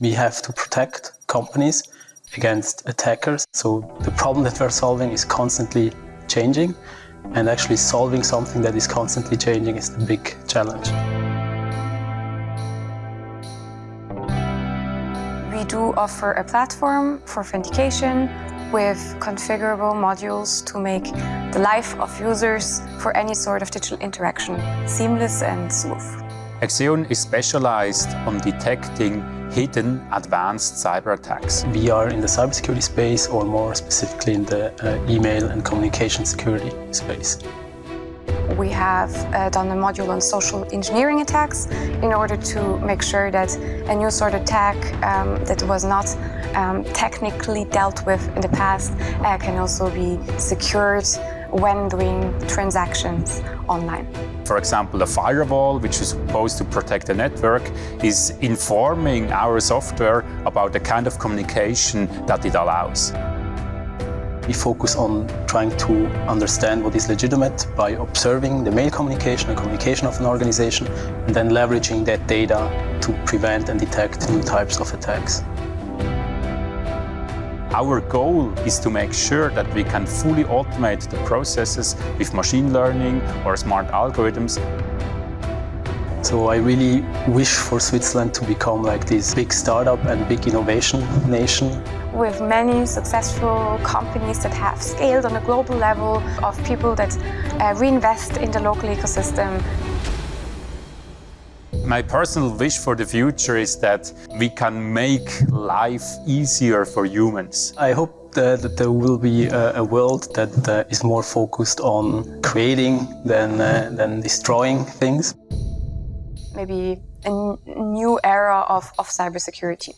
We have to protect companies against attackers. So the problem that we're solving is constantly changing and actually solving something that is constantly changing is the big challenge. We do offer a platform for authentication with configurable modules to make the life of users for any sort of digital interaction seamless and smooth. Exeon is specialized on detecting hidden advanced cyber attacks. We are in the cybersecurity space or more specifically in the uh, email and communication security space. We have uh, done a module on social engineering attacks in order to make sure that a new sort of attack um, that was not um, technically dealt with in the past uh, can also be secured when doing transactions online. For example, a firewall, which is supposed to protect the network, is informing our software about the kind of communication that it allows. We focus on trying to understand what is legitimate by observing the mail communication and communication of an organization and then leveraging that data to prevent and detect new types of attacks. Our goal is to make sure that we can fully automate the processes with machine learning or smart algorithms. So I really wish for Switzerland to become like this big startup and big innovation nation. With many successful companies that have scaled on a global level of people that uh, reinvest in the local ecosystem my personal wish for the future is that we can make life easier for humans. I hope that, that there will be a, a world that uh, more focused on creating than, uh, than destroying things. Maybe a new era of, of cybersecurity.